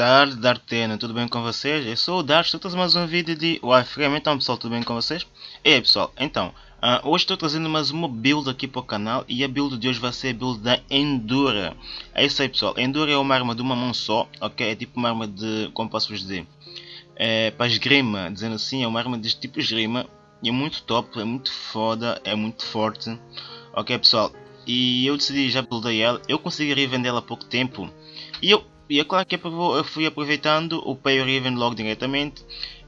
tarde, Dartena, tudo bem com vocês? Eu sou o Dart, estou trazendo mais um vídeo de Warframe, então pessoal, tudo bem com vocês? E aí pessoal, então, uh, hoje estou trazendo mais uma build aqui para o canal e a build de hoje vai ser a build da Endura. É isso aí pessoal, Endura é uma arma de uma mão só, ok? É tipo uma arma de, como posso vos dizer, é, para esgrima, dizendo assim, é uma arma deste tipo esgrima e é muito top, é muito foda, é muito forte, ok pessoal? E eu decidi já buildei ela, eu consegui revendê-la há pouco tempo e eu e é claro que eu fui aproveitando o Pay Even logo diretamente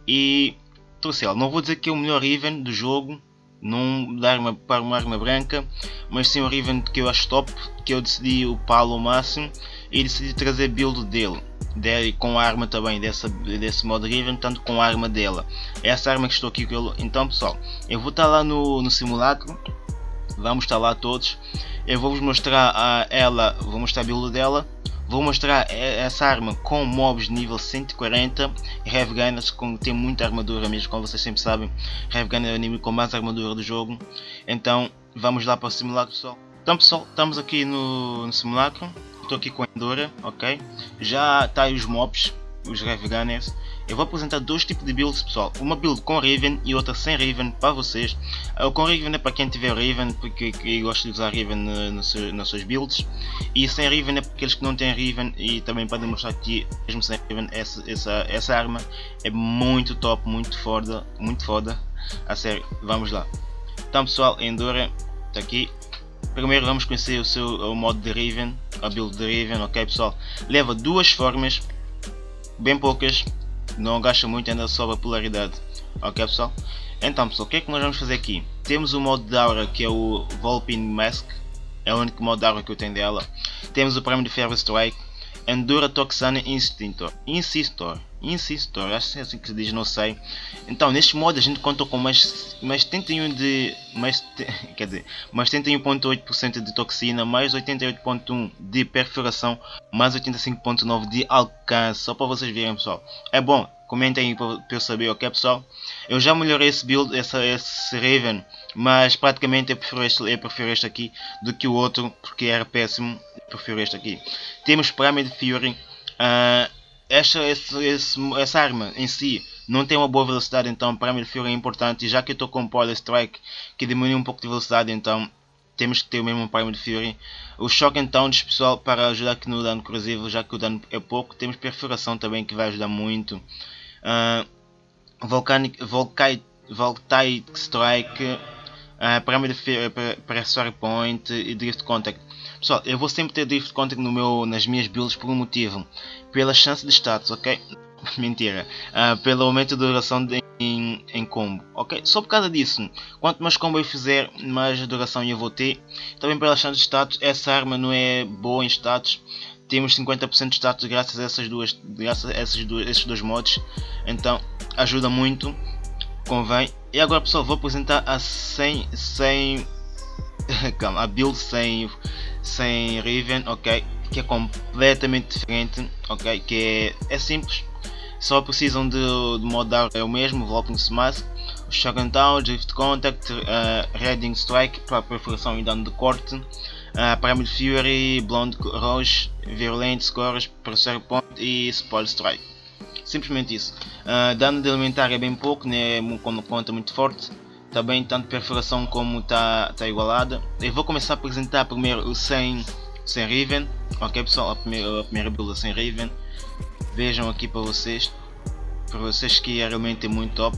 e trouxe ela. Não vou dizer que é o melhor Even do jogo, não dar uma, para uma arma branca, mas sim o Even que eu acho top, que eu decidi upá-lo ao máximo e decidi trazer build dele. Dele com a arma também dessa, desse modo Riven, tanto com a arma dela. É essa arma que estou aqui com ele. Então pessoal, eu vou estar lá no, no simulacro, vamos estar lá todos. Eu vou vos mostrar a ela, vou mostrar a build dela Vou mostrar essa arma com mobs nível 140 Heavy Gunners com, tem muita armadura mesmo, como vocês sempre sabem. Heavy Gunner é o inimigo com mais armadura do jogo. Então vamos lá para o simulacro pessoal. Então pessoal, estamos aqui no, no simulacro. Estou aqui com a Endura, ok? Já está aí os mobs, os Heavy Gunners eu vou apresentar dois tipos de builds pessoal, uma build com Riven e outra sem Riven para vocês. O com Riven é para quem tiver Riven, porque eu gosto de usar Riven nas suas builds. E sem Riven é para aqueles que não têm Riven e também para demonstrar que mesmo sem Riven essa, essa, essa arma é muito top, muito foda, muito foda. A sério, vamos lá. Então pessoal, Endura está aqui. Primeiro vamos conhecer o seu o modo de Riven, a build de Riven, ok pessoal? Leva duas formas, bem poucas, não gasta muito ainda sobre a polaridade. Ok pessoal? Então pessoal o que é que nós vamos fazer aqui? Temos o modo de aura que é o Volpin Mask. É o único modo de aura que eu tenho dela. Temos o prémio de Ferro Strike Endura Toxana Instintor Insistor Insistor, acho que é assim que se diz, não sei. Então, neste modo a gente conta com mais, mais 71 de. Mais, quer dizer, mais 71.8% de toxina, mais 88.1 de perfuração, mais 85.9 de alcance. Só para vocês verem, pessoal. É bom, comentem aí para eu saber, ok, pessoal? Eu já melhorei esse build, essa, esse Raven, mas praticamente eu prefiro, este, eu prefiro este aqui do que o outro, porque era péssimo. Prefiro este aqui. Temos Pyramid Fury. Uh, esta, esse, esse, essa arma em si não tem uma boa velocidade, então para mim é importante. E já que eu estou com Power Strike que diminui um pouco de velocidade, então temos que ter o mesmo Primal Fury. O Shock então pessoal para ajudar aqui no dano corrosivo, já que o dano é pouco. Temos perfuração também que vai ajudar muito. Uh, Volcanic, Voltaic Strike, uh, Primal Fury, Pressure Point e Drift Contact. Pessoal, eu vou sempre ter Drift Contact no meu, nas minhas builds por um motivo. Pela chance de status, ok? Mentira. Uh, pelo aumento da duração de, em, em, combo, ok? Só por causa disso. Quanto mais combo eu fizer, mais duração eu vou ter. Também pela chance de status, essa arma não é boa em status. Temos 50% de status graças a essas duas, graças a essas duas, esses dois mods. Então, ajuda muito. Convém. E agora pessoal, vou apresentar a 100, 100 calma, a build sem sem Riven, ok? Que é completamente diferente, ok? Que é, é simples, só precisam de, de modar é o mesmo, Volping Smash, Shogun Down, Drift Contact, uh, Reading Strike para perfuração e dano de corte, uh, Pyramid Fury, Blonde Rush, Virulent Scores, Pressure Point e Spoil Strike. Simplesmente isso. Uh, dano de elementar é bem pouco, né? quando conta muito forte também tanto perfuração como está tá igualada. Eu vou começar a apresentar primeiro o 100 sem Riven, ok pessoal, a primeira, a primeira build sem Riven. Vejam aqui para vocês, para vocês que é realmente muito top.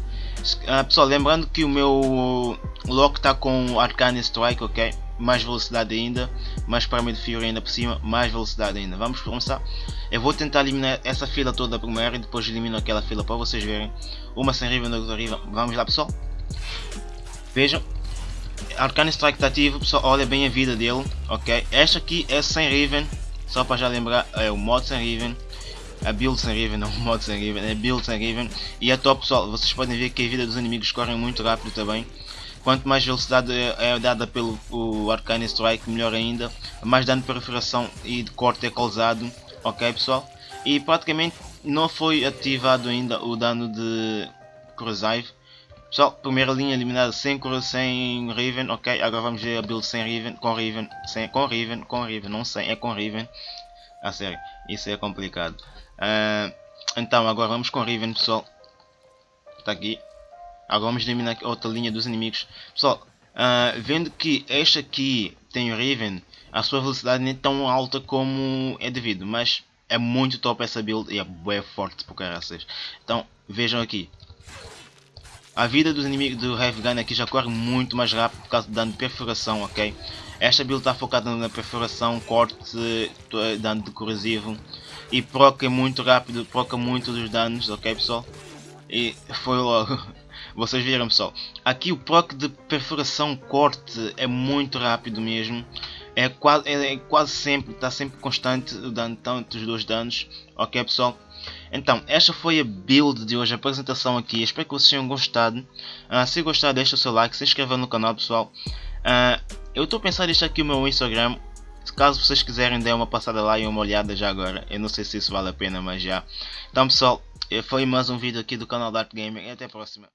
Ah, pessoal, lembrando que o meu lock está com Arcane Strike, ok? Mais velocidade ainda, mais para de Fury ainda por cima, mais velocidade ainda. Vamos começar. Eu vou tentar eliminar essa fila toda primeiro e depois elimino aquela fila para vocês verem. Uma sem Riven, outra Riven. Vamos lá pessoal. Vejam, Arcane Strike está ativo, pessoal, olha bem a vida dele, ok? Esta aqui é sem Riven, só para já lembrar, é o mod sem Riven, a build sem Riven, não o mod sem Riven, é build sem Riven, e é top pessoal, vocês podem ver que a vida dos inimigos corre muito rápido também, quanto mais velocidade é, é dada pelo o Arcane Strike, melhor ainda, mais dano de perfuração e de corte é causado, ok pessoal? E praticamente não foi ativado ainda o dano de Corrosive, Pessoal, primeira linha eliminada sem, sem Riven, ok, agora vamos ver a build sem Riven, com Riven, sem, com Riven, com Riven, não sem, é com Riven. A sério, isso é complicado. Uh, então agora vamos com Riven pessoal. Está aqui. Agora vamos eliminar outra linha dos inimigos. Pessoal, uh, vendo que este aqui tem o Riven, a sua velocidade nem é tão alta como é devido, mas é muito top essa build e é bem forte por caraças. Então vejam aqui. A vida dos inimigos do Heavy Gun aqui já corre muito mais rápido por causa do dano de perfuração, ok? Esta build está focada na perfuração, corte, dano de corrosivo e proca muito rápido, proca muito dos danos, ok pessoal? E foi logo. Vocês viram pessoal, aqui o proc de perfuração corte é muito rápido mesmo. É quase, é, é quase sempre, está sempre constante o dano, tanto os dois danos. Ok pessoal? Então, esta foi a build de hoje, a apresentação aqui. Espero que vocês tenham gostado. Uh, se gostar, deixa o seu like, se inscreva no canal pessoal. Uh, eu estou a pensar deixar aqui o meu Instagram. Caso vocês quiserem, dê uma passada lá e uma olhada já agora. Eu não sei se isso vale a pena, mas já. Então pessoal, foi mais um vídeo aqui do canal Dark Gamer e até a próxima.